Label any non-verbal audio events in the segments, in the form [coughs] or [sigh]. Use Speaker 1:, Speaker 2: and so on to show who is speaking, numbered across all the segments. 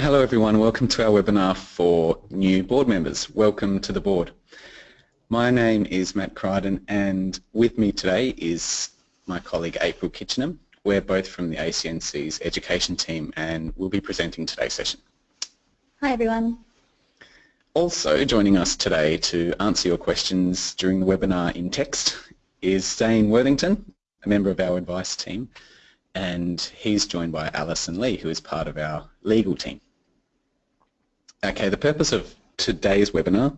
Speaker 1: Hello everyone, welcome to our webinar for new board members. Welcome to the board. My name is Matt Crichton and with me today is my colleague April Kitchenham. We're both from the ACNC's education team and we'll be presenting today's session.
Speaker 2: Hi everyone.
Speaker 1: Also joining us today to answer your questions during the webinar in text is Dane Worthington, a member of our advice team, and he's joined by Alison Lee, who is part of our legal team. Okay, the purpose of today's webinar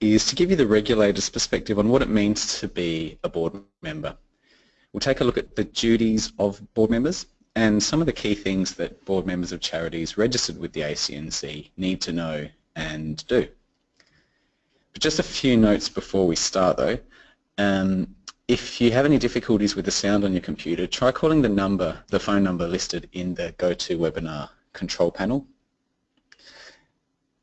Speaker 1: is to give you the regulator's perspective on what it means to be a board member. We'll take a look at the duties of board members and some of the key things that board members of charities registered with the ACNC need to know and do. But just a few notes before we start though. Um, if you have any difficulties with the sound on your computer, try calling the number, the phone number listed in the GoToWebinar control panel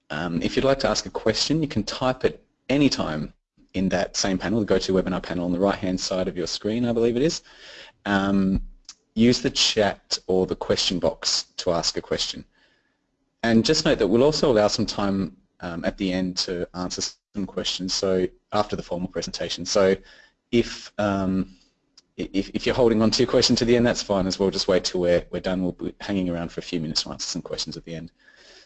Speaker 1: um, if you'd like to ask a question, you can type it anytime in that same panel, the GoToWebinar panel on the right-hand side of your screen, I believe it is. Um, use the chat or the question box to ask a question. And just note that we'll also allow some time um, at the end to answer some questions, so after the formal presentation. So if, um, if, if, you're holding on to your question to the end, that's fine as well. Just wait till we're, we're done. We'll be hanging around for a few minutes to answer some questions at the end.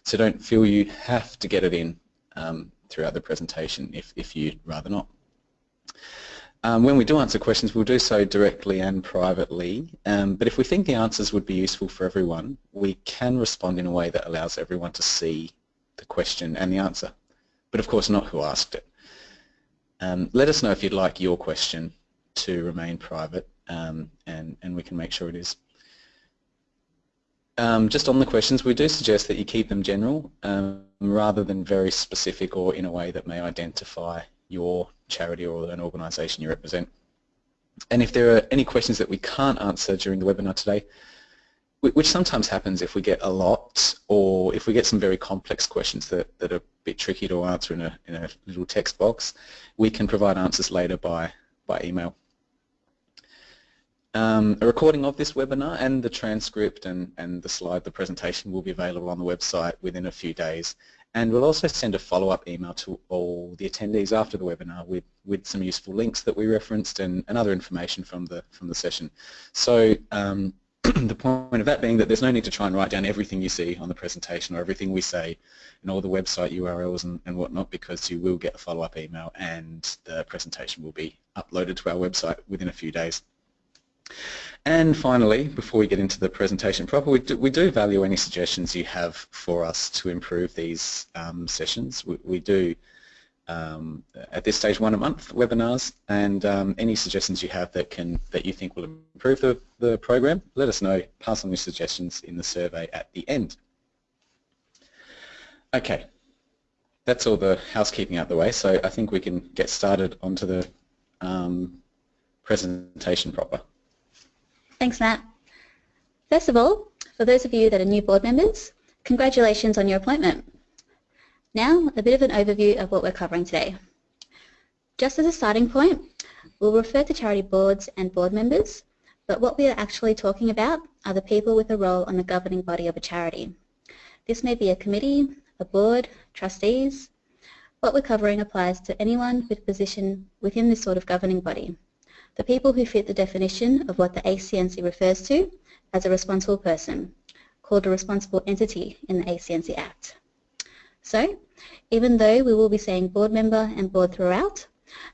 Speaker 1: So don't feel you have to get it in um, throughout the presentation if, if you'd rather not. Um, when we do answer questions, we'll do so directly and privately, um, but if we think the answers would be useful for everyone, we can respond in a way that allows everyone to see the question and the answer, but of course not who asked it. Um, let us know if you'd like your question to remain private, um, and, and we can make sure it is. Um, just on the questions, we do suggest that you keep them general um, rather than very specific or in a way that may identify your charity or an organisation you represent. And if there are any questions that we can't answer during the webinar today, which sometimes happens if we get a lot or if we get some very complex questions that, that are a bit tricky to answer in a, in a little text box, we can provide answers later by, by email. Um, a recording of this webinar and the transcript and, and the slide, the presentation will be available on the website within a few days. And we'll also send a follow-up email to all the attendees after the webinar with, with some useful links that we referenced and, and other information from the, from the session. So um, [clears throat] the point of that being that there's no need to try and write down everything you see on the presentation or everything we say and all the website URLs and, and whatnot because you will get a follow-up email and the presentation will be uploaded to our website within a few days. And finally, before we get into the presentation proper, we do, we do value any suggestions you have for us to improve these um, sessions. We, we do, um, at this stage, one a month webinars, and um, any suggestions you have that can that you think will improve the, the program, let us know. Pass on your suggestions in the survey at the end. Okay, that's all the housekeeping out the way, so I think we can get started onto the um, presentation proper.
Speaker 2: Thanks, Matt. First of all, for those of you that are new board members, congratulations on your appointment. Now, a bit of an overview of what we're covering today. Just as a starting point, we'll refer to charity boards and board members, but what we are actually talking about are the people with a role on the governing body of a charity. This may be a committee, a board, trustees. What we're covering applies to anyone with a position within this sort of governing body, the people who fit the definition of what the ACNC refers to as a responsible person, called a responsible entity in the ACNC Act. So, even though we will be saying board member and board throughout,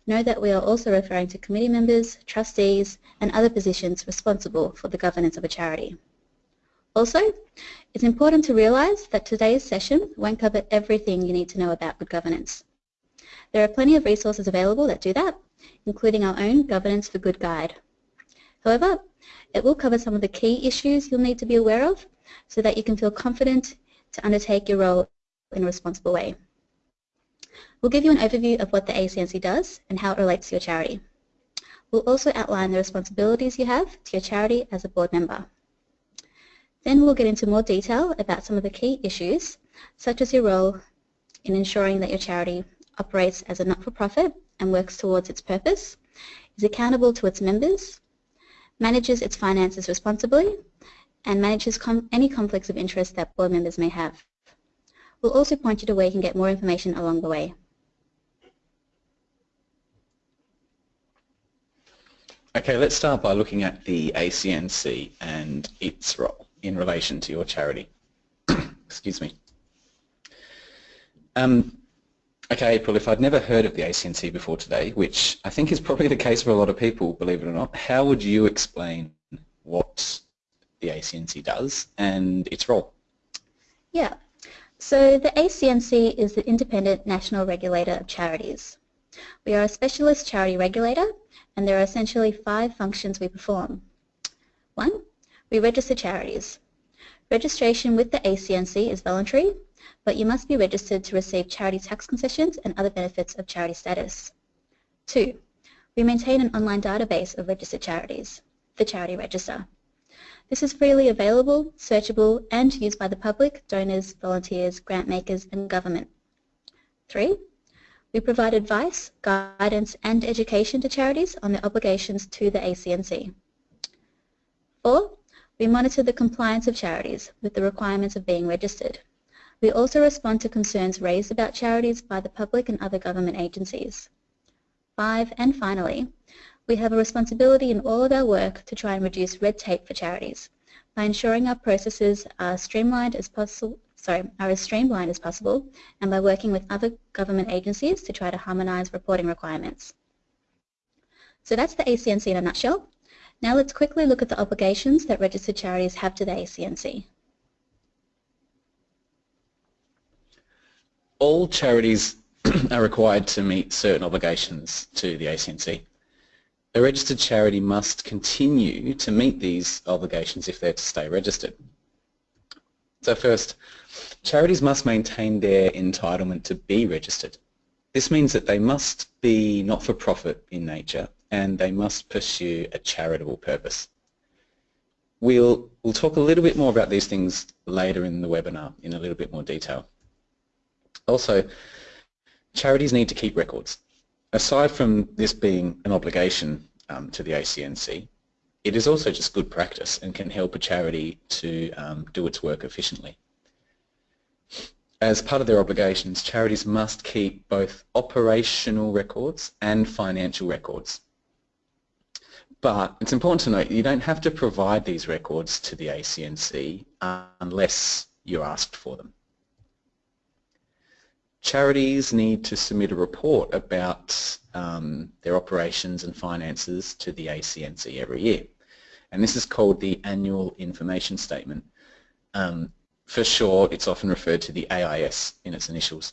Speaker 2: know that we are also referring to committee members, trustees, and other positions responsible for the governance of a charity. Also, it's important to realise that today's session won't cover everything you need to know about good governance. There are plenty of resources available that do that, including our own Governance for Good guide. However, it will cover some of the key issues you'll need to be aware of so that you can feel confident to undertake your role in a responsible way. We'll give you an overview of what the ACNC does and how it relates to your charity. We'll also outline the responsibilities you have to your charity as a board member. Then we'll get into more detail about some of the key issues, such as your role in ensuring that your charity operates as a not-for-profit and works towards its purpose, is accountable to its members, manages its finances responsibly, and manages com any conflicts of interest that board members may have. We'll also point you to where you can get more information along the way.
Speaker 1: Okay, let's start by looking at the ACNC and its role in relation to your charity. [coughs] Excuse me. Um, okay, April, if I'd never heard of the ACNC before today, which I think is probably the case for a lot of people, believe it or not, how would you explain what the ACNC does and its role?
Speaker 2: Yeah, so the ACNC is the Independent National Regulator of Charities. We are a specialist charity regulator and there are essentially five functions we perform. One, we register charities. Registration with the ACNC is voluntary, but you must be registered to receive charity tax concessions and other benefits of charity status. Two, we maintain an online database of registered charities, the Charity Register. This is freely available, searchable, and used by the public, donors, volunteers, grant makers, and government. Three, we provide advice, guidance and education to charities on their obligations to the ACNC. Four, we monitor the compliance of charities with the requirements of being registered. We also respond to concerns raised about charities by the public and other government agencies. Five, and finally, we have a responsibility in all of our work to try and reduce red tape for charities by ensuring our processes are streamlined as possible sorry, are as streamlined as possible and by working with other government agencies to try to harmonise reporting requirements. So that's the ACNC in a nutshell. Now let's quickly look at the obligations that registered charities have to the ACNC.
Speaker 1: All charities [clears throat] are required to meet certain obligations to the ACNC. A registered charity must continue to meet these obligations if they're to stay registered. So first, charities must maintain their entitlement to be registered. This means that they must be not-for-profit in nature and they must pursue a charitable purpose. We'll, we'll talk a little bit more about these things later in the webinar in a little bit more detail. Also, charities need to keep records. Aside from this being an obligation um, to the ACNC, it is also just good practice and can help a charity to um, do its work efficiently. As part of their obligations, charities must keep both operational records and financial records. But it's important to note you don't have to provide these records to the ACNC unless you're asked for them. Charities need to submit a report about um, their operations and finances to the ACNC every year and this is called the Annual Information Statement. Um, for short, it's often referred to the AIS in its initials.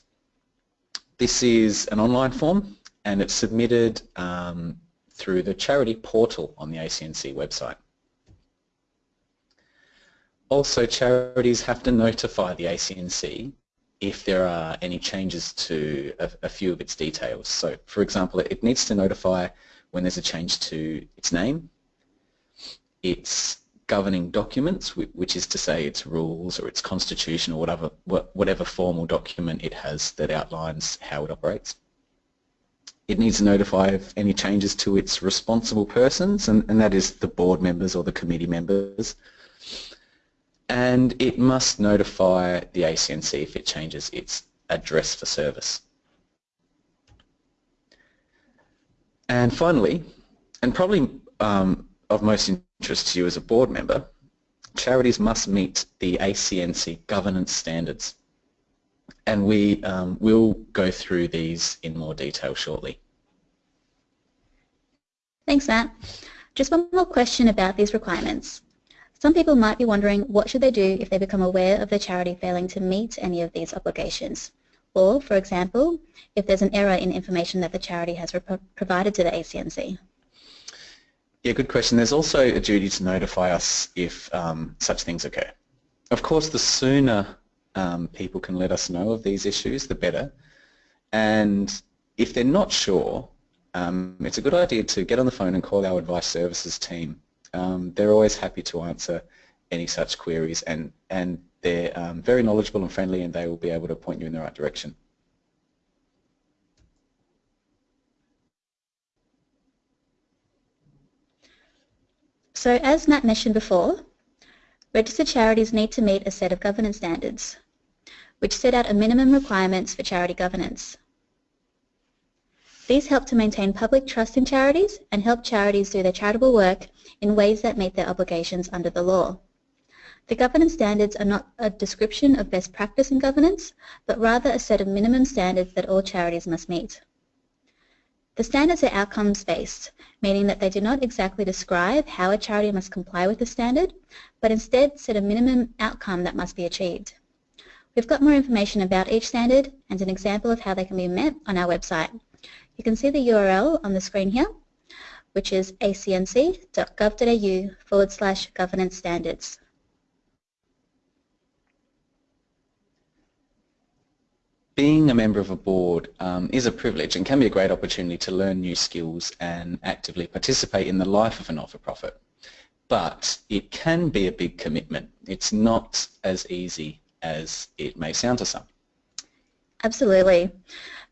Speaker 1: This is an online form and it's submitted um, through the charity portal on the ACNC website. Also, charities have to notify the ACNC if there are any changes to a, a, few of its details. So, for example, it needs to notify when there's a change to its name, its governing documents, which is to say its rules or its constitution or whatever, whatever formal document it has that outlines how it operates. It needs to notify of any changes to its responsible persons, and, and that is the board members or the committee members. And it must notify the ACNC if it changes its address for service. And finally, and probably um, of most interest to you as a board member, charities must meet the ACNC governance standards. And we um, will go through these in more detail shortly.
Speaker 2: Thanks, Matt. Just one more question about these requirements. Some people might be wondering what should they do if they become aware of their charity failing to meet any of these obligations. Or, for example, if there's an error in information that the charity has provided to the ACNC.
Speaker 1: Yeah, good question. There's also a duty to notify us if um, such things occur. Of course, the sooner um, people can let us know of these issues, the better. And if they're not sure, um, it's a good idea to get on the phone and call our advice services team. Um, they're always happy to answer any such queries and, and they're um, very knowledgeable and friendly and they will be able to point you in the right direction.
Speaker 2: So as Matt mentioned before, registered charities need to meet a set of governance standards. which set out a minimum requirements for charity governance. These help to maintain public trust in charities and help charities do their charitable work in ways that meet their obligations under the law. The governance standards are not a description of best practice in governance, but rather a set of minimum standards that all charities must meet. The standards are outcomes-based, meaning that they do not exactly describe how a charity must comply with the standard, but instead set a minimum outcome that must be achieved. We've got more information about each standard and an example of how they can be met on our website, you can see the URL on the screen here, which is acnc.gov.au forward slash governance standards.
Speaker 1: Being a member of a board um, is a privilege and can be a great opportunity to learn new skills and actively participate in the life of a not-for-profit. But it can be a big commitment. It's not as easy as it may sound to some.
Speaker 2: Absolutely.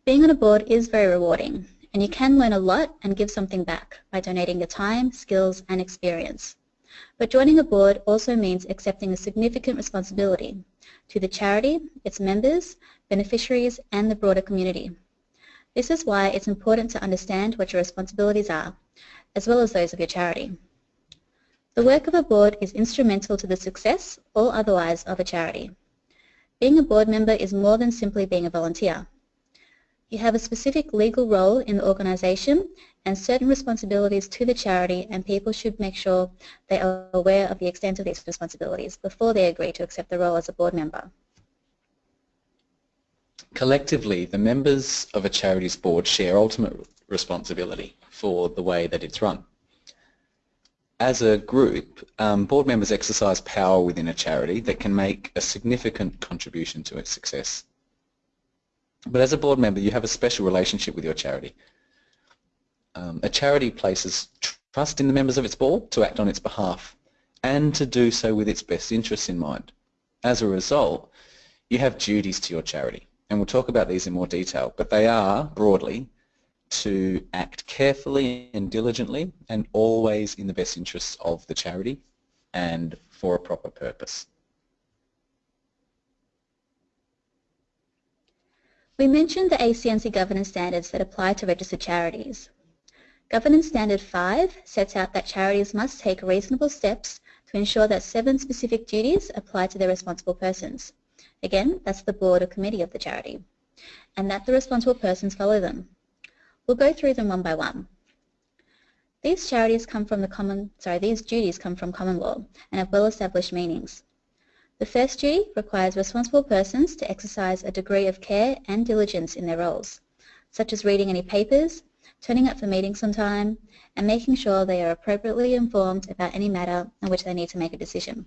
Speaker 2: Being on a board is very rewarding, and you can learn a lot and give something back by donating your time, skills, and experience. But joining a board also means accepting a significant responsibility to the charity, its members, beneficiaries, and the broader community. This is why it's important to understand what your responsibilities are, as well as those of your charity. The work of a board is instrumental to the success or otherwise of a charity. Being a board member is more than simply being a volunteer. You have a specific legal role in the organisation and certain responsibilities to the charity and people should make sure they are aware of the extent of these responsibilities before they agree to accept the role as a board member.
Speaker 1: Collectively, the members of a charity's board share ultimate responsibility for the way that it's run. As a group, um, board members exercise power within a charity that can make a significant contribution to its success. But as a board member, you have a special relationship with your charity. Um, a charity places trust in the members of its board to act on its behalf and to do so with its best interests in mind. As a result, you have duties to your charity. And we'll talk about these in more detail, but they are, broadly, to act carefully and diligently and always in the best interests of the charity and for a proper purpose.
Speaker 2: We mentioned the ACNC governance standards that apply to registered charities. Governance Standard 5 sets out that charities must take reasonable steps to ensure that seven specific duties apply to their responsible persons. Again, that's the board or committee of the charity, and that the responsible persons follow them. We'll go through them one by one. These charities come from the common, sorry, these duties come from common law and have well-established meanings. The first duty requires responsible persons to exercise a degree of care and diligence in their roles, such as reading any papers, turning up for meetings on time, and making sure they are appropriately informed about any matter on which they need to make a decision.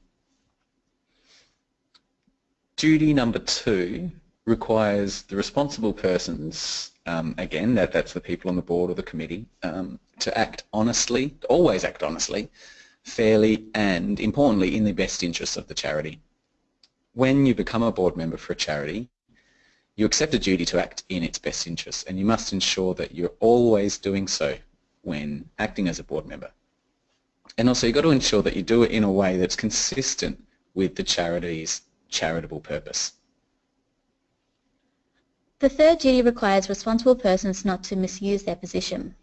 Speaker 1: Duty number two requires the responsible persons, um, again, that, that's the people on the board or the committee, um, to act honestly, always act honestly, fairly, and importantly, in the best interests of the charity when you become a board member for a charity, you accept a duty to act in its best interests and you must ensure that you're always doing so when acting as a board member. And also you've got to ensure that you do it in a way that's consistent with the charity's charitable purpose.
Speaker 2: The third duty requires responsible persons not to misuse their position.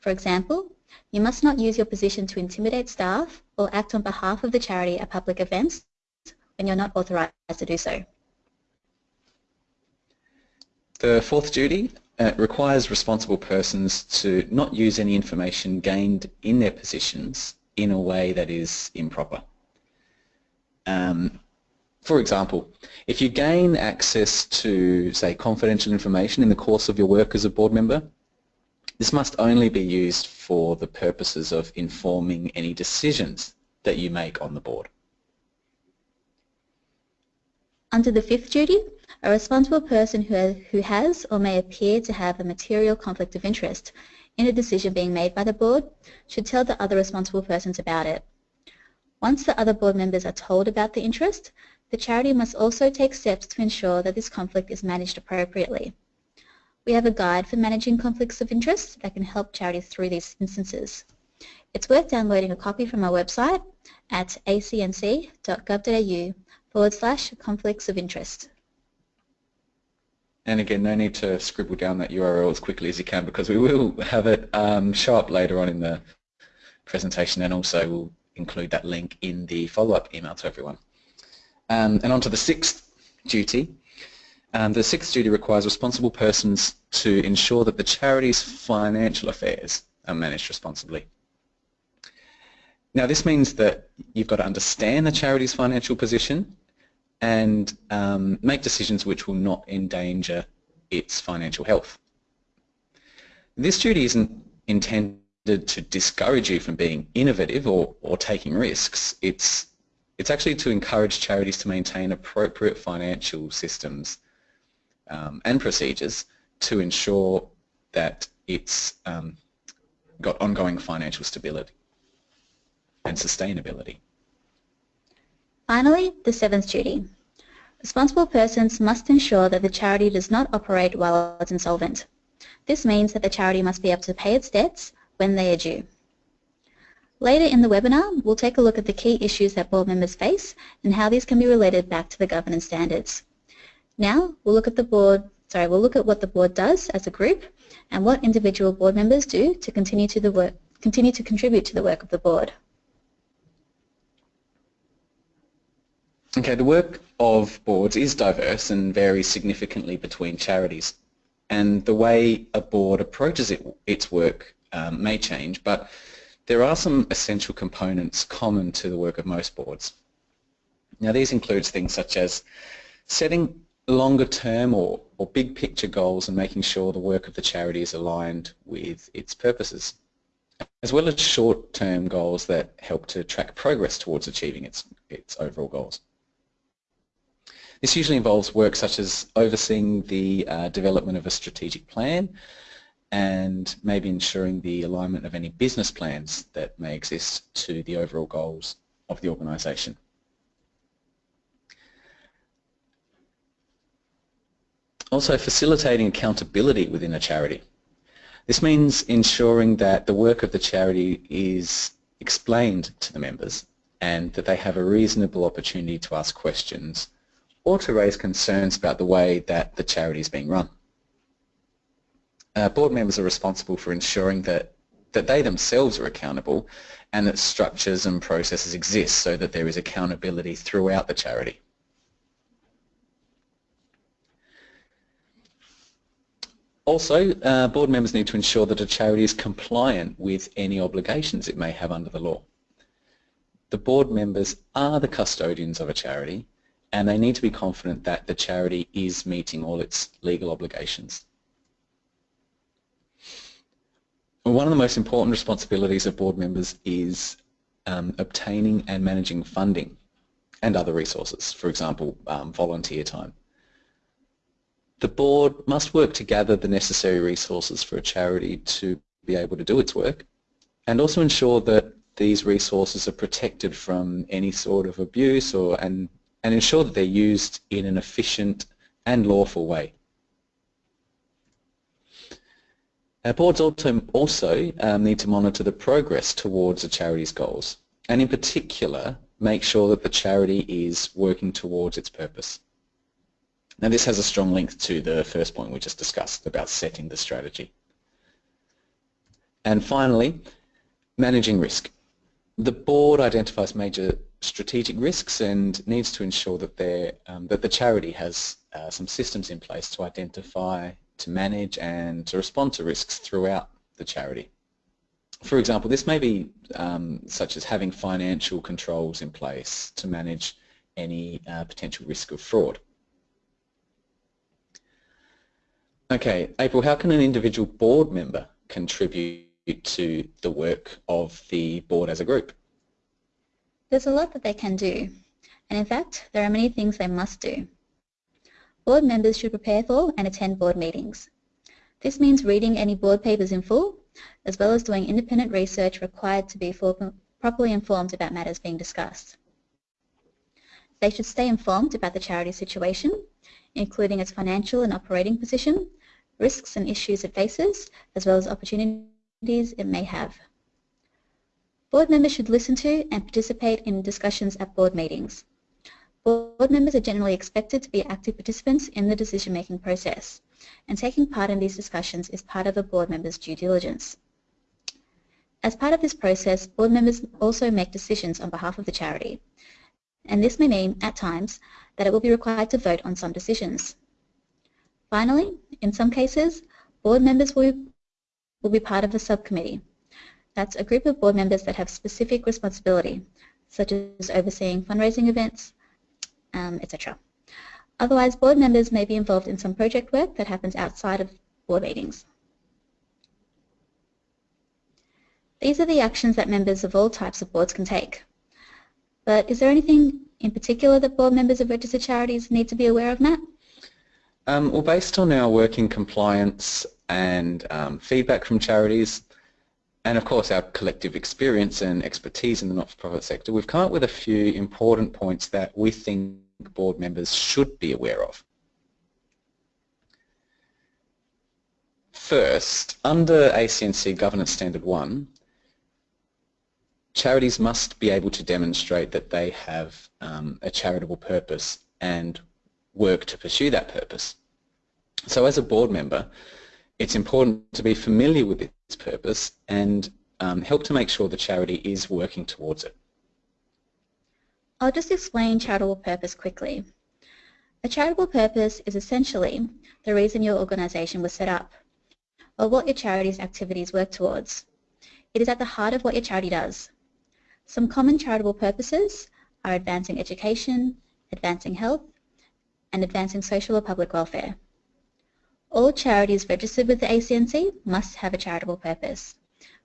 Speaker 2: For example, you must not use your position to intimidate staff or act on behalf of the charity at public events when you're not authorised to do so.
Speaker 1: The fourth duty uh, requires responsible persons to not use any information gained in their positions in a way that is improper. Um, for example, if you gain access to, say, confidential information in the course of your work as a board member, this must only be used for the purposes of informing any decisions that you make on the board.
Speaker 2: Under the fifth duty, a responsible person who, who has or may appear to have a material conflict of interest in a decision being made by the board should tell the other responsible persons about it. Once the other board members are told about the interest, the charity must also take steps to ensure that this conflict is managed appropriately. We have a guide for managing conflicts of interest that can help charities through these instances. It's worth downloading a copy from our website at acnc.gov.au forward slash conflicts of interest.
Speaker 1: And again, no need to scribble down that URL as quickly as you can because we will have it um, show up later on in the presentation and also we'll include that link in the follow-up email to everyone. Um, and on to the sixth duty. Um, the sixth duty requires responsible persons to ensure that the charity's financial affairs are managed responsibly. Now this means that you've got to understand the charity's financial position and um, make decisions which will not endanger its financial health. This duty isn't intended to discourage you from being innovative or, or taking risks. It's, it's actually to encourage charities to maintain appropriate financial systems um, and procedures to ensure that it's um, got ongoing financial stability and sustainability.
Speaker 2: Finally, the seventh duty. Responsible persons must ensure that the charity does not operate while it's insolvent. This means that the charity must be able to pay its debts when they are due. Later in the webinar, we'll take a look at the key issues that board members face and how these can be related back to the governance standards. Now, we'll look at the board, sorry, we'll look at what the board does as a group and what individual board members do to continue to the work, continue to contribute to the work of the board.
Speaker 1: Okay, the work of boards is diverse and varies significantly between charities. And the way a board approaches it, its work um, may change, but there are some essential components common to the work of most boards. Now these include things such as setting longer term or, or big picture goals and making sure the work of the charity is aligned with its purposes, as well as short term goals that help to track progress towards achieving its, its overall goals. This usually involves work such as overseeing the uh, development of a strategic plan and maybe ensuring the alignment of any business plans that may exist to the overall goals of the organisation. Also facilitating accountability within a charity. This means ensuring that the work of the charity is explained to the members and that they have a reasonable opportunity to ask questions or to raise concerns about the way that the charity is being run. Uh, board members are responsible for ensuring that, that they themselves are accountable and that structures and processes exist so that there is accountability throughout the charity. Also, uh, board members need to ensure that a charity is compliant with any obligations it may have under the law. The board members are the custodians of a charity and they need to be confident that the charity is meeting all its legal obligations. One of the most important responsibilities of board members is um, obtaining and managing funding and other resources, for example, um, volunteer time. The board must work to gather the necessary resources for a charity to be able to do its work and also ensure that these resources are protected from any sort of abuse or and and ensure that they're used in an efficient and lawful way. Our boards also, also um, need to monitor the progress towards a charity's goals and in particular make sure that the charity is working towards its purpose. Now this has a strong link to the first point we just discussed about setting the strategy. And finally, managing risk. The board identifies major strategic risks and needs to ensure that, um, that the charity has uh, some systems in place to identify, to manage and to respond to risks throughout the charity. For example, this may be um, such as having financial controls in place to manage any uh, potential risk of fraud. Okay, April, how can an individual board member contribute to the work of the board as a group?
Speaker 2: There's a lot that they can do, and in fact, there are many things they must do. Board members should prepare for and attend board meetings. This means reading any board papers in full, as well as doing independent research required to be properly informed about matters being discussed. They should stay informed about the charity situation, including its financial and operating position, risks and issues it faces, as well as opportunities it may have. Board members should listen to and participate in discussions at board meetings. board members are generally expected to be active participants in the decision-making process, and taking part in these discussions is part of a board member's due diligence. As part of this process, board members also make decisions on behalf of the charity, and this may mean, at times, that it will be required to vote on some decisions. Finally, in some cases, board members will, will be part of a subcommittee. That's a group of board members that have specific responsibility, such as overseeing fundraising events, um, etc. Otherwise, board members may be involved in some project work that happens outside of board meetings. These are the actions that members of all types of boards can take. But is there anything in particular that board members of registered charities need to be aware of, Matt?
Speaker 1: Um, well, based on our work in compliance and um, feedback from charities, and of course our collective experience and expertise in the not-for-profit sector, we've come up with a few important points that we think board members should be aware of. First, under ACNC Governance Standard 1, charities must be able to demonstrate that they have um, a charitable purpose and work to pursue that purpose. So as a board member, it's important to be familiar with its purpose and um, help to make sure the charity is working towards it.
Speaker 2: I'll just explain charitable purpose quickly. A charitable purpose is essentially the reason your organisation was set up, or what your charity's activities work towards. It is at the heart of what your charity does. Some common charitable purposes are advancing education, advancing health, and advancing social or public welfare. All charities registered with the ACNC must have a charitable purpose,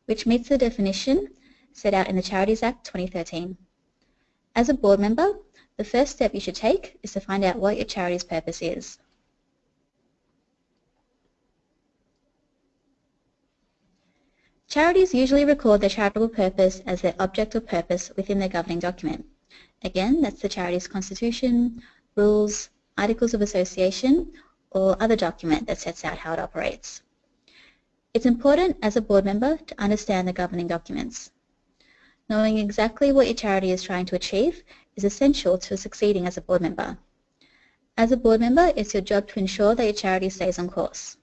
Speaker 2: which meets the definition set out in the Charities Act 2013. As a board member, the first step you should take is to find out what your charity's purpose is. Charities usually record their charitable purpose as their object or purpose within their governing document. Again, that's the charity's constitution, rules, articles of association, or other document that sets out how it operates. It's important as a board member to understand the governing documents. Knowing exactly what your charity is trying to achieve is essential to succeeding as a board member. As a board member, it's your job to ensure that your charity stays on course.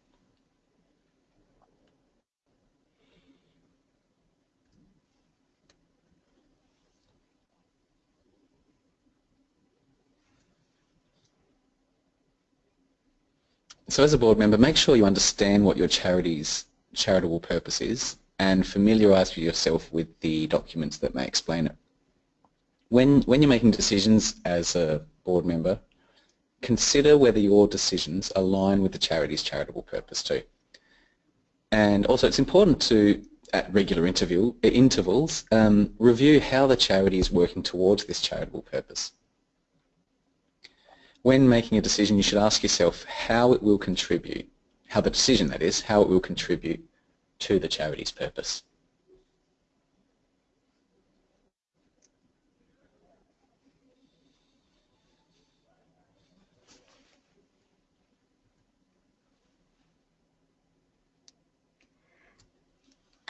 Speaker 1: So as a board member, make sure you understand what your charity's charitable purpose is and familiarise yourself with the documents that may explain it. When, when you're making decisions as a board member, consider whether your decisions align with the charity's charitable purpose too. And also it's important to, at regular interview, intervals, um, review how the charity is working towards this charitable purpose when making a decision, you should ask yourself how it will contribute, how the decision, that is, how it will contribute to the charity's purpose.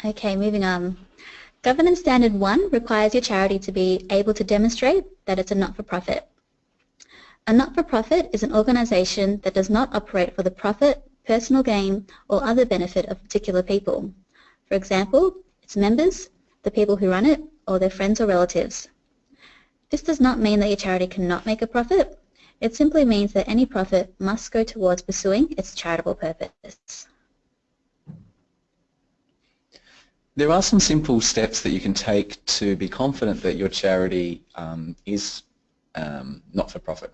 Speaker 2: Okay, moving on. Governance Standard 1 requires your charity to be able to demonstrate that it's a not-for-profit. A not-for-profit is an organization that does not operate for the profit, personal gain, or other benefit of particular people. For example, its members, the people who run it, or their friends or relatives. This does not mean that your charity cannot make a profit. It simply means that any profit must go towards pursuing its charitable purpose.
Speaker 1: There are some simple steps that you can take to be confident that your charity um, is um, not-for-profit.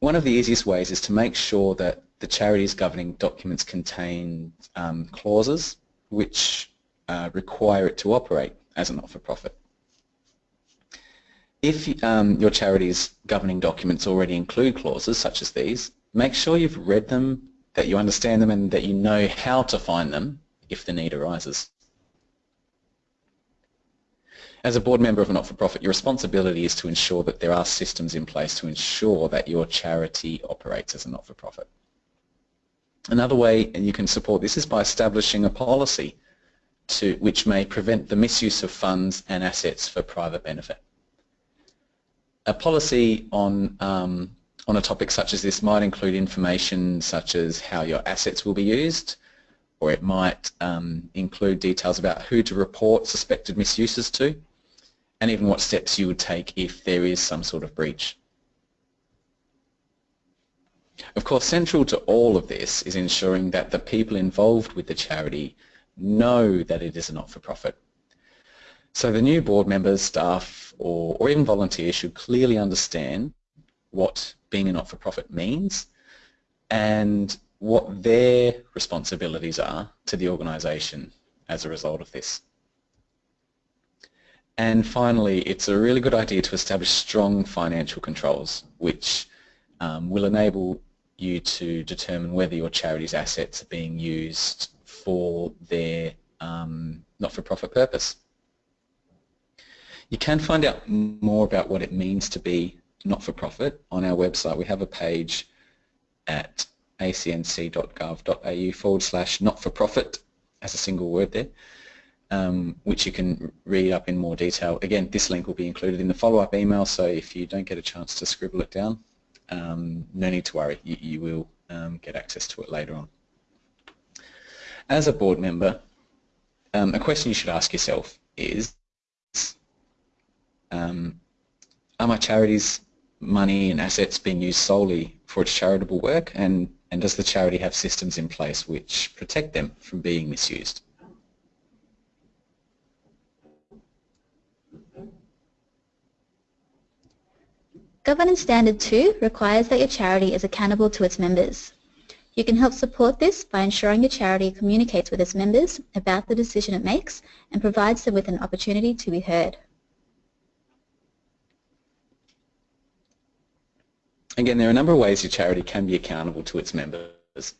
Speaker 1: One of the easiest ways is to make sure that the charity's governing documents contain um, clauses which uh, require it to operate as a not-for-profit. If um, your charity's governing documents already include clauses such as these, make sure you've read them, that you understand them and that you know how to find them if the need arises. As a board member of a not-for-profit, your responsibility is to ensure that there are systems in place to ensure that your charity operates as a not-for-profit. Another way you can support this is by establishing a policy to, which may prevent the misuse of funds and assets for private benefit. a policy on um, on a topic such as this might include information such as how your assets will be used, or it might um, include details about who to report suspected misuses to, and even what steps you would take if there is some sort of breach. Of course, central to all of this is ensuring that the people involved with the charity know that it is a not-for-profit. So the new board members, staff, or, or even volunteers should clearly understand what being a not-for-profit means and what their responsibilities are to the organisation as a result of this. And finally, it's a really good idea to establish strong financial controls, which um, will enable you to determine whether your charity's assets are being used for their um, not-for-profit purpose. You can find out more about what it means to be not-for-profit on our website. We have a page at acnc.gov.au forward slash not-for-profit as a single word there, um, which you can read up in more detail. Again, this link will be included in the follow-up email, so if you don't get a chance to scribble it down, um, no need to worry, you, you will um, get access to it later on. As a board member, um, a question you should ask yourself is, um, are my charity's money and assets being used solely for its charitable work and, and does the charity have systems in place which protect them from being misused?
Speaker 2: Governance Standard 2 requires that your charity is accountable to its members. You can help support this by ensuring your charity communicates with its members about the decision it makes and provides them with an opportunity to be heard.
Speaker 1: Again, there are a number of ways your charity can be accountable to its members.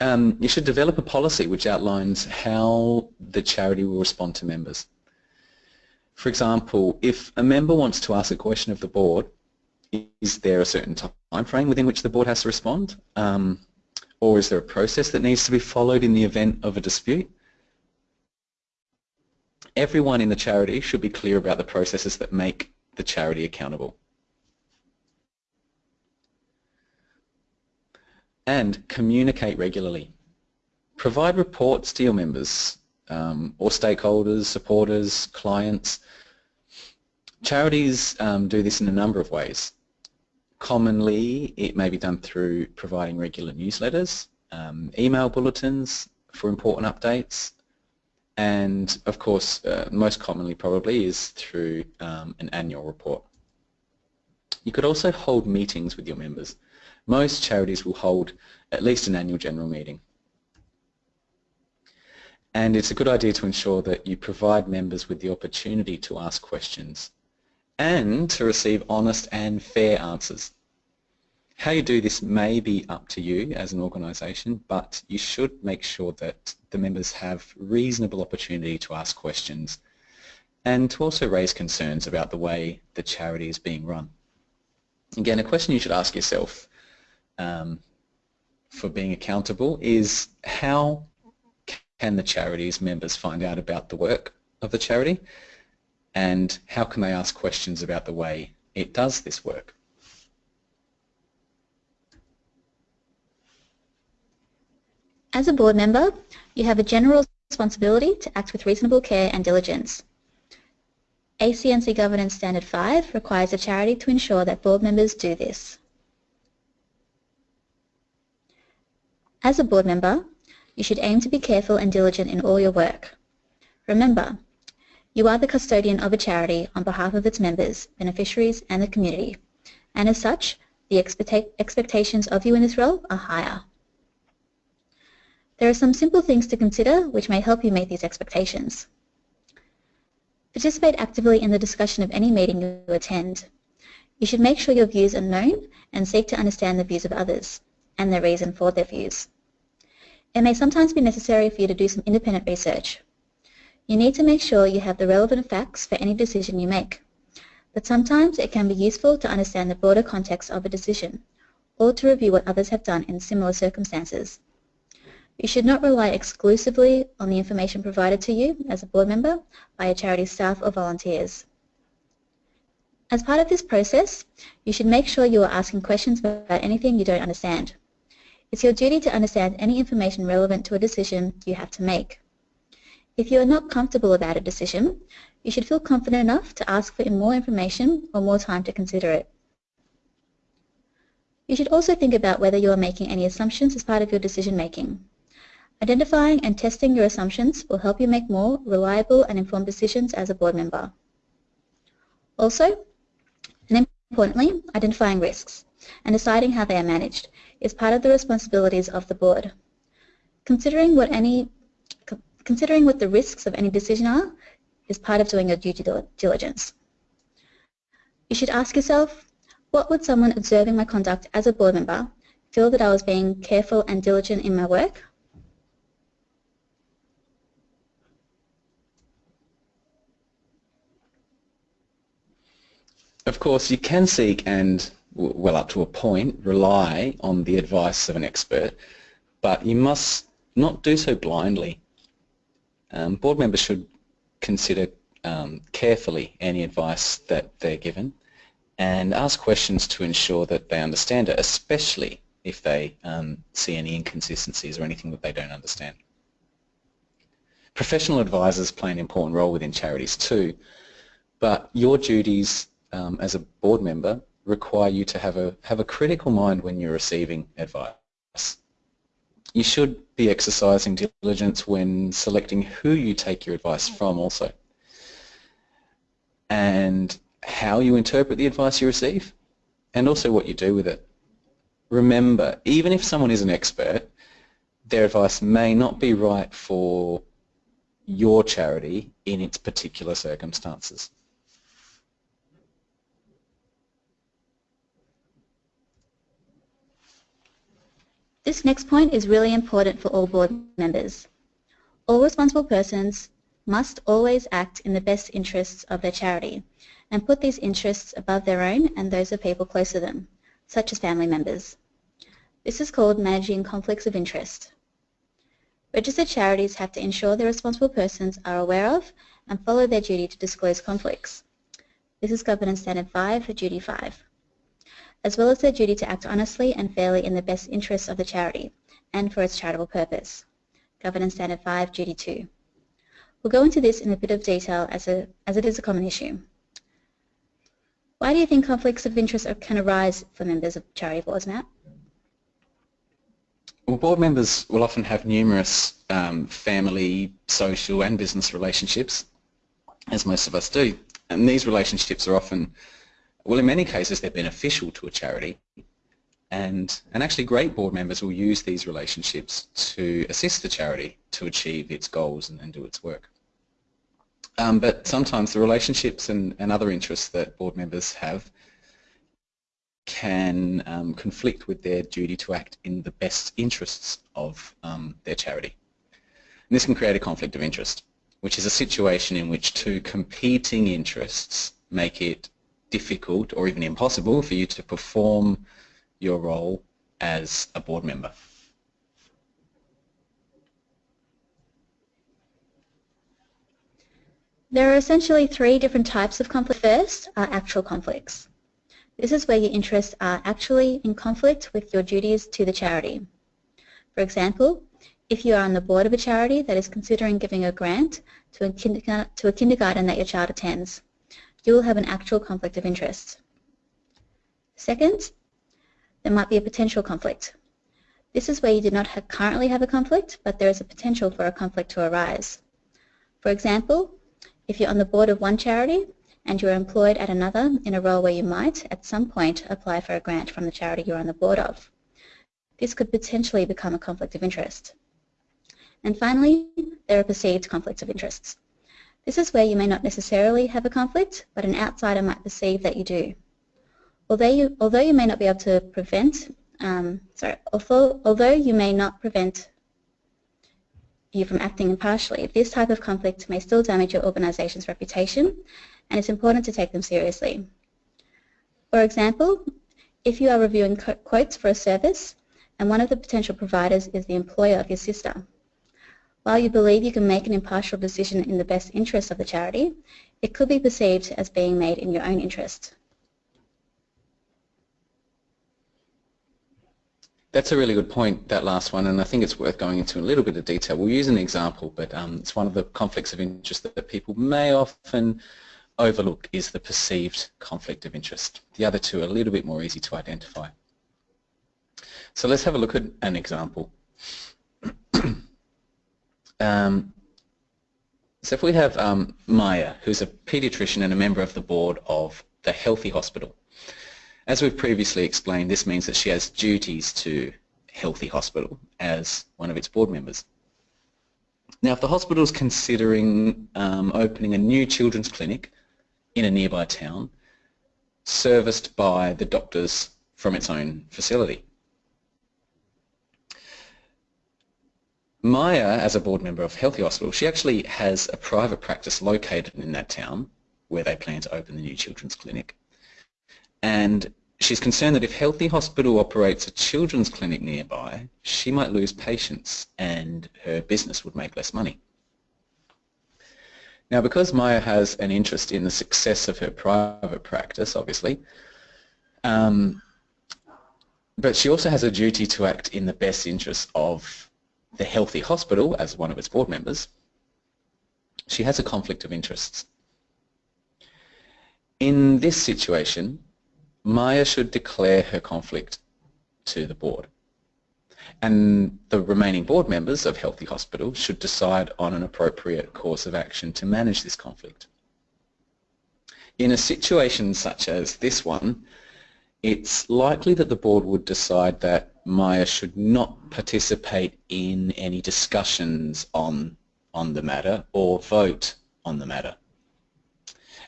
Speaker 1: Um, you should develop a policy which outlines how the charity will respond to members. For example, if a member wants to ask a question of the board, is there a certain time frame within which the board has to respond? Um, or is there a process that needs to be followed in the event of a dispute? everyone in the charity should be clear about the processes that make the charity accountable. And communicate regularly. Provide reports to your members um, or stakeholders, supporters, clients. Charities um, do this in a number of ways. Commonly, it may be done through providing regular newsletters, um, email bulletins for important updates, and of course uh, most commonly probably is through um, an annual report. You could also hold meetings with your members. Most charities will hold at least an annual general meeting. And it's a good idea to ensure that you provide members with the opportunity to ask questions and to receive honest and fair answers. How you do this may be up to you as an organisation, but you should make sure that the members have reasonable opportunity to ask questions and to also raise concerns about the way the charity is being run. Again, a question you should ask yourself um, for being accountable is how can the charity's members find out about the work of the charity and how can they ask questions about the way it does this work?
Speaker 2: As a board member, you have a general responsibility to act with reasonable care and diligence. ACNC Governance Standard 5 requires a charity to ensure that board members do this. As a board member, you should aim to be careful and diligent in all your work. Remember, you are the custodian of a charity on behalf of its members, beneficiaries and the community, and as such, the expectations of you in this role are higher. There are some simple things to consider which may help you meet these expectations. Participate actively in the discussion of any meeting you attend. You should make sure your views are known and seek to understand the views of others and their reason for their views. It may sometimes be necessary for you to do some independent research. You need to make sure you have the relevant facts for any decision you make. But sometimes it can be useful to understand the broader context of a decision or to review what others have done in similar circumstances. You should not rely exclusively on the information provided to you as a board member by your charity staff or volunteers. As part of this process, you should make sure you are asking questions about anything you don't understand. It's your duty to understand any information relevant to a decision you have to make. If you are not comfortable about a decision, you should feel confident enough to ask for more information or more time to consider it. You should also think about whether you are making any assumptions as part of your decision making. Identifying and testing your assumptions will help you make more reliable and informed decisions as a board member. Also, and importantly, identifying risks and deciding how they are managed is part of the responsibilities of the board. Considering what any considering what the risks of any decision are is part of doing your due diligence. You should ask yourself, what would someone observing my conduct as a board member feel that I was being careful and diligent in my work?
Speaker 1: Of course, you can seek and, well up to a point, rely on the advice of an expert, but you must not do so blindly. Um, board members should consider um, carefully any advice that they're given and ask questions to ensure that they understand it, especially if they um, see any inconsistencies or anything that they don't understand. Professional advisors play an important role within charities too, but your duties um, as a board member require you to have a, have a critical mind when you're receiving advice. You should be exercising diligence when selecting who you take your advice from also. And how you interpret the advice you receive and also what you do with it. Remember, even if someone is an expert, their advice may not be right for your charity in its particular circumstances.
Speaker 2: This next point is really important for all board members. All responsible persons must always act in the best interests of their charity and put these interests above their own and those of people close to them, such as family members. This is called managing conflicts of interest. Registered charities have to ensure their responsible persons are aware of and follow their duty to disclose conflicts. This is Governance Standard 5 for Duty 5 as well as their duty to act honestly and fairly in the best interests of the charity and for its charitable purpose. Governance Standard 5, Duty 2. We'll go into this in a bit of detail as, a, as it is a common issue. Why do you think conflicts of interest can arise for members of charity boards, Matt?
Speaker 1: Well, board members will often have numerous um, family, social and business relationships, as most of us do. And these relationships are often well, in many cases, they're beneficial to a charity, and, and actually great board members will use these relationships to assist the charity to achieve its goals and, and do its work. Um, but sometimes the relationships and, and other interests that board members have can um, conflict with their duty to act in the best interests of um, their charity. And this can create a conflict of interest, which is a situation in which two competing interests make it difficult or even impossible for you to perform your role as a board member.
Speaker 2: There are essentially three different types of conflict. First are actual conflicts. This is where your interests are actually in conflict with your duties to the charity. For example, if you are on the board of a charity that is considering giving a grant to a, to a kindergarten that your child attends, you will have an actual conflict of interest. Second, there might be a potential conflict. This is where you do not have currently have a conflict, but there is a potential for a conflict to arise. For example, if you're on the board of one charity and you're employed at another in a role where you might, at some point, apply for a grant from the charity you're on the board of. This could potentially become a conflict of interest. And finally, there are perceived conflicts of interests. This is where you may not necessarily have a conflict, but an outsider might perceive that you do. Although you, although you may not be able to prevent, um, sorry, although, although you may not prevent you from acting impartially, this type of conflict may still damage your organization's reputation, and it's important to take them seriously. For example, if you are reviewing quotes for a service, and one of the potential providers is the employer of your sister. While you believe you can make an impartial decision in the best interest of the charity, it could be perceived as being made in your own interest.
Speaker 1: That's a really good point, that last one, and I think it's worth going into a little bit of detail. We'll use an example, but um, it's one of the conflicts of interest that people may often overlook is the perceived conflict of interest. The other two are a little bit more easy to identify. So let's have a look at an example. [clears throat] um, so if we have um, Maya, who's a paediatrician and a member of the board of the Healthy Hospital, as we've previously explained, this means that she has duties to Healthy Hospital as one of its board members. Now, if the hospital is considering um, opening a new children's clinic in a nearby town, serviced by the doctors from its own facility. Maya, as a board member of Healthy Hospital, she actually has a private practice located in that town where they plan to open the new children's clinic and she's concerned that if Healthy Hospital operates a children's clinic nearby, she might lose patients and her business would make less money. Now, because Maya has an interest in the success of her private practice, obviously, um, but she also has a duty to act in the best interest of the Healthy Hospital as one of its board members, she has a conflict of interests. In this situation, Maya should declare her conflict to the board. And the remaining board members of Healthy Hospital should decide on an appropriate course of action to manage this conflict. In a situation such as this one, it's likely that the board would decide that Maya should not participate in any discussions on, on the matter or vote on the matter.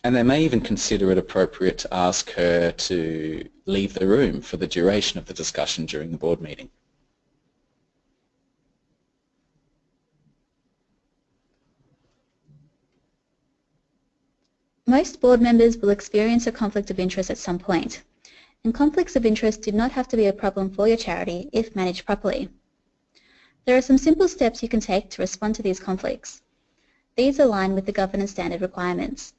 Speaker 1: And they may even consider it appropriate to ask her to leave the room for the duration of the discussion during the board meeting.
Speaker 2: Most board members will experience a conflict of interest at some point, and conflicts of interest do not have to be a problem for your charity if managed properly. There are some simple steps you can take to respond to these conflicts. These align with the governance standard requirements.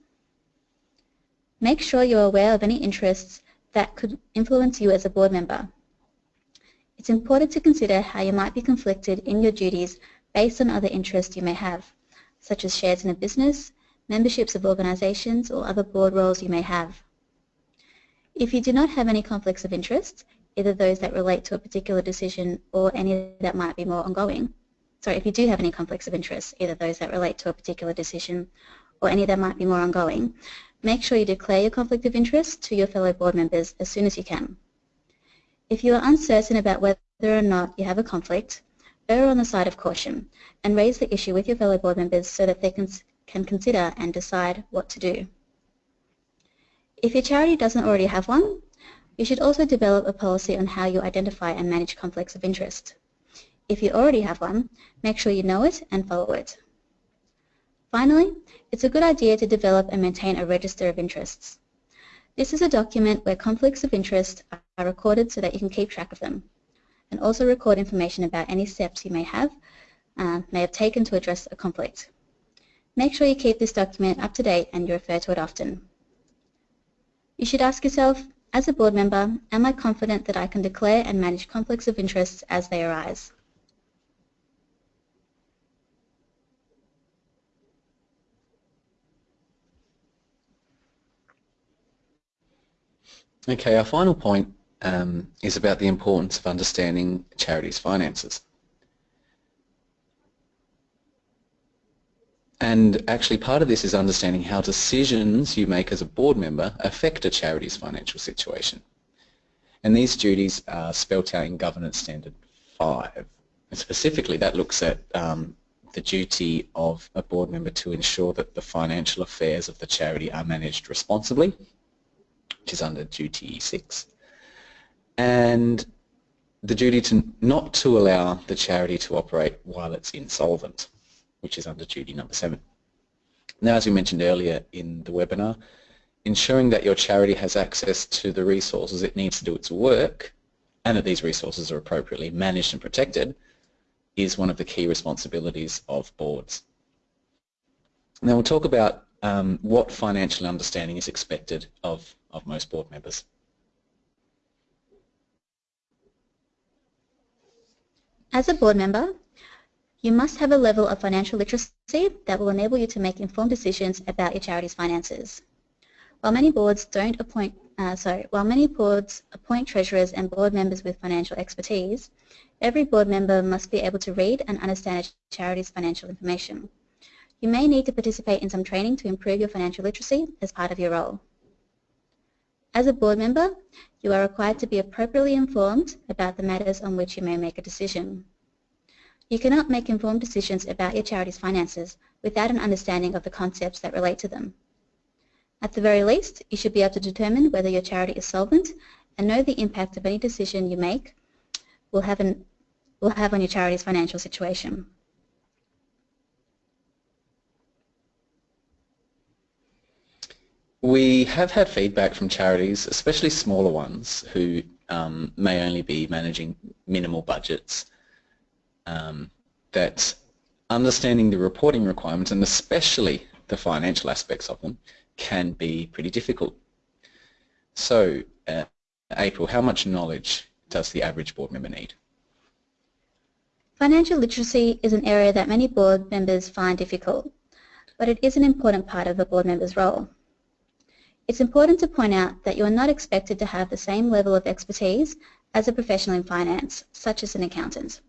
Speaker 2: Make sure you're aware of any interests that could influence you as a board member. It's important to consider how you might be conflicted in your duties based on other interests you may have, such as shares in a business, memberships of organizations, or other board roles you may have. If you do not have any conflicts of interest, either those that relate to a particular decision or any that might be more ongoing, sorry, if you do have any conflicts of interest, either those that relate to a particular decision or any that might be more ongoing, Make sure you declare your conflict of interest to your fellow board members as soon as you can. If you are uncertain about whether or not you have a conflict, err on the side of caution and raise the issue with your fellow board members so that they can, can consider and decide what to do. If your charity doesn't already have one, you should also develop a policy on how you identify and manage conflicts of interest. If you already have one, make sure you know it and follow it. Finally, it's a good idea to develop and maintain a register of interests. This is a document where conflicts of interest are recorded so that you can keep track of them, and also record information about any steps you may have, uh, may have taken to address a conflict. Make sure you keep this document up to date and you refer to it often. You should ask yourself, as a board member, am I confident that I can declare and manage conflicts of interest as they arise?
Speaker 1: Okay, our final point um, is about the importance of understanding charities' finances. And actually part of this is understanding how decisions you make as a board member affect a charity's financial situation. And these duties are spelt out in Governance Standard 5. And specifically that looks at um, the duty of a board member to ensure that the financial affairs of the charity are managed responsibly which is under duty 6, and the duty to not to allow the charity to operate while it's insolvent, which is under duty number 7. Now, as we mentioned earlier in the webinar, ensuring that your charity has access to the resources it needs to do its work and that these resources are appropriately managed and protected is one of the key responsibilities of boards. Now we'll talk about um, what financial understanding is expected of, of most board members.
Speaker 2: As a board member, you must have a level of financial literacy that will enable you to make informed decisions about your charity's finances. While many boards don't appoint, uh, sorry, while many boards appoint treasurers and board members with financial expertise, every board member must be able to read and understand a charity's financial information. You may need to participate in some training to improve your financial literacy as part of your role. As a board member, you are required to be appropriately informed about the matters on which you may make a decision. You cannot make informed decisions about your charity's finances without an understanding of the concepts that relate to them. At the very least, you should be able to determine whether your charity is solvent and know the impact of any decision you make will have, an, will have on your charity's financial situation.
Speaker 1: We have had feedback from charities, especially smaller ones, who um, may only be managing minimal budgets, um, that understanding the reporting requirements and especially the financial aspects of them can be pretty difficult. So, uh, April, how much knowledge does the average board member need?
Speaker 2: Financial literacy is an area that many board members find difficult, but it is an important part of a board member's role. It's important to point out that you are not expected to have the same level of expertise as a professional in finance, such as an accountant.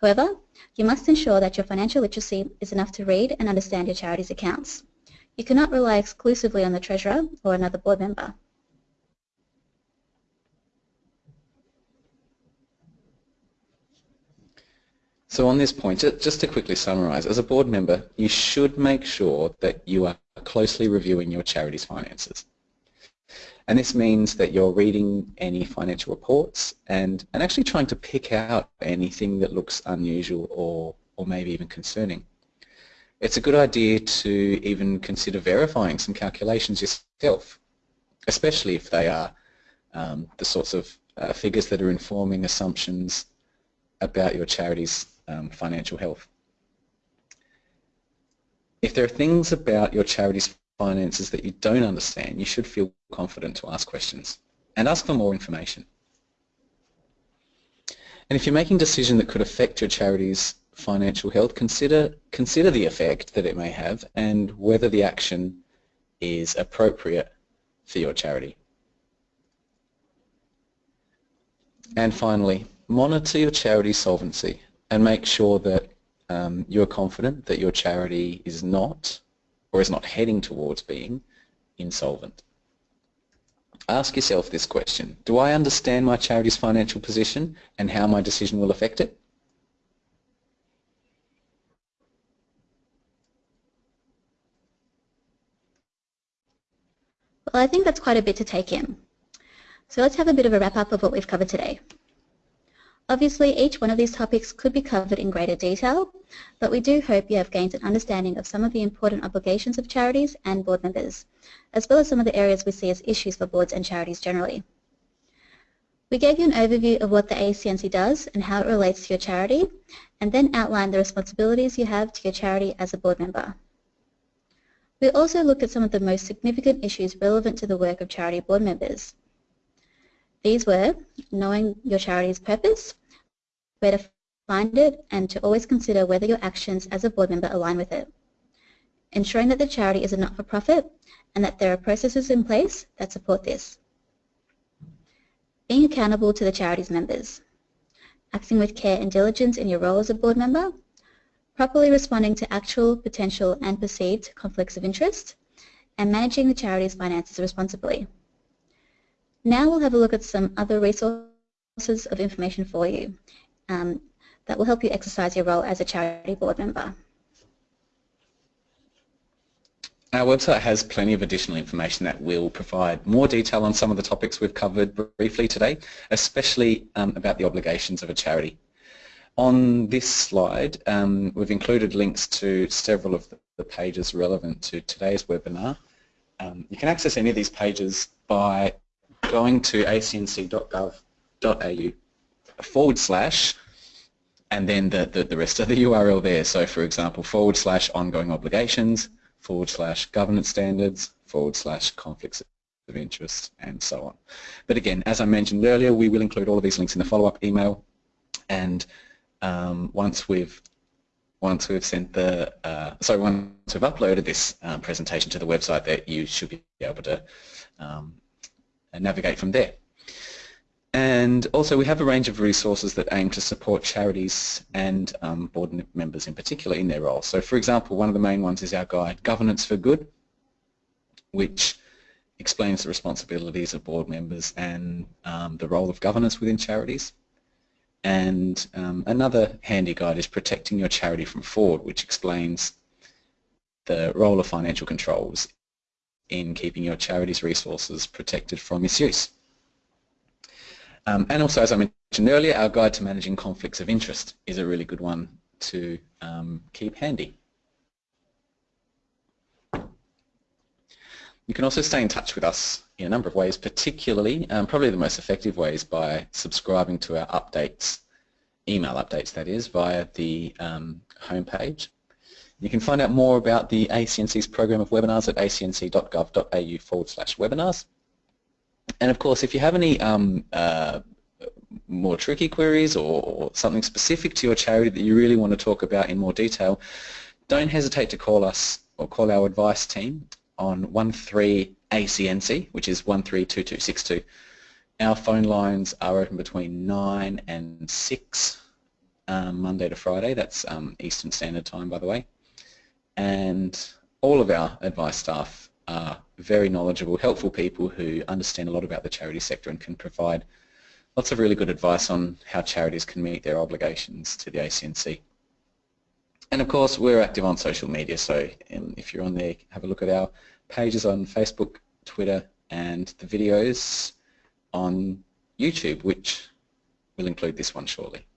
Speaker 2: However, you must ensure that your financial literacy is enough to read and understand your charity's accounts. You cannot rely exclusively on the treasurer or another board member.
Speaker 1: So on this point, just to quickly summarise, as a board member, you should make sure that you are closely reviewing your charity's finances. And this means that you're reading any financial reports and, and actually trying to pick out anything that looks unusual or, or maybe even concerning. It's a good idea to even consider verifying some calculations yourself, especially if they are um, the sorts of uh, figures that are informing assumptions about your charity's um, financial health. If there are things about your charity's finances that you don't understand, you should feel confident to ask questions and ask for more information. And if you're making a decision that could affect your charity's financial health, consider, consider the effect that it may have and whether the action is appropriate for your charity. And finally, monitor your charity solvency and make sure that um, you're confident that your charity is not or is not heading towards being insolvent. Ask yourself this question. Do I understand my charity's financial position and how my decision will affect it?
Speaker 2: Well, I think that's quite a bit to take in. So let's have a bit of a wrap-up of what we've covered today. Obviously, each one of these topics could be covered in greater detail, but we do hope you have gained an understanding of some of the important obligations of charities and board members, as well as some of the areas we see as issues for boards and charities generally. We gave you an overview of what the ACNC does and how it relates to your charity, and then outlined the responsibilities you have to your charity as a board member. We also looked at some of the most significant issues relevant to the work of charity board members, these were knowing your charity's purpose, where to find it, and to always consider whether your actions as a board member align with it. Ensuring that the charity is a not-for-profit and that there are processes in place that support this. Being accountable to the charity's members. Acting with care and diligence in your role as a board member. Properly responding to actual, potential and perceived conflicts of interest. And managing the charity's finances responsibly. Now we'll have a look at some other resources of information for you um, that will help you exercise your role as a charity board member.
Speaker 1: Our website has plenty of additional information that will provide more detail on some of the topics we've covered briefly today, especially um, about the obligations of a charity. On this slide, um, we've included links to several of the pages relevant to today's webinar. Um, you can access any of these pages by going to acnc.gov.au forward slash and then the, the, the rest of the URL there. So for example, forward slash ongoing obligations, forward slash governance standards, forward slash conflicts of interest, and so on. But again, as I mentioned earlier, we will include all of these links in the follow-up email, and um, once we've once we've sent the uh, sorry once we've uploaded this um, presentation to the website, that you should be able to um, navigate from there. And also we have a range of resources that aim to support charities and um, board members in particular in their role. So for example, one of the main ones is our guide, Governance for Good, which explains the responsibilities of board members and um, the role of governance within charities. And um, another handy guide is Protecting Your Charity from Fraud, which explains the role of financial controls in keeping your charity's resources protected from misuse. Um, and also, as I mentioned earlier, our guide to managing conflicts of interest is a really good one to um, keep handy. You can also stay in touch with us in a number of ways, particularly, um, probably the most effective ways by subscribing to our updates, email updates that is, via the um, homepage. You can find out more about the ACNC's program of webinars at acnc.gov.au forward slash webinars. And of course, if you have any um, uh, more tricky queries or, or, something specific to your charity that you really want to talk about in more detail, don't hesitate to call us or call our advice team on 13ACNC, which is 132262. Our phone lines are open between 9 and 6 um, Monday to Friday. That's um, Eastern Standard Time, by the way. And all of our advice staff are very knowledgeable, helpful people who understand a lot about the charity sector and can provide lots of really good advice on how charities can meet their obligations to the ACNC. And of course, we're active on social media, so um, if you're on there, have a look at our pages on Facebook, Twitter, and the videos on YouTube, which will include this one shortly.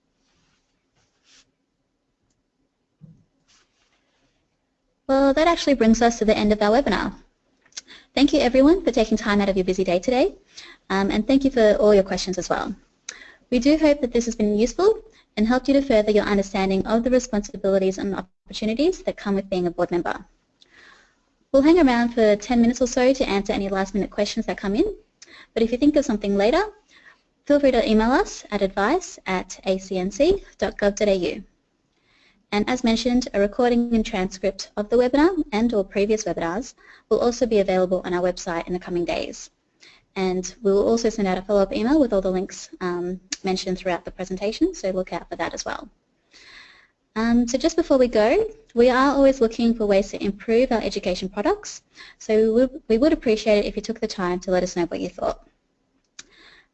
Speaker 2: Well, that actually brings us to the end of our webinar. Thank you everyone for taking time out of your busy day today, um, and thank you for all your questions as well. We do hope that this has been useful and helped you to further your understanding of the responsibilities and opportunities that come with being a board member. We'll hang around for 10 minutes or so to answer any last minute questions that come in, but if you think of something later, feel free to email us at advice at acnc.gov.au. And as mentioned, a recording and transcript of the webinar and or previous webinars will also be available on our website in the coming days. And we will also send out a follow-up email with all the links um, mentioned throughout the presentation, so look out for that as well. Um, so just before we go, we are always looking for ways to improve our education products, so we, we would appreciate it if you took the time to let us know what you thought.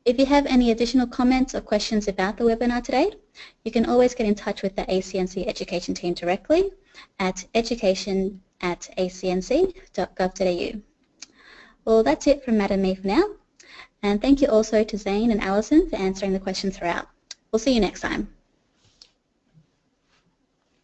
Speaker 2: If you have any additional comments or questions about the webinar today, you can always get in touch with the ACNC education team directly at education at acnc.gov.au. Well, that's it from and me for now. And thank you also to Zane and Alison for answering the questions throughout. We'll see you next time.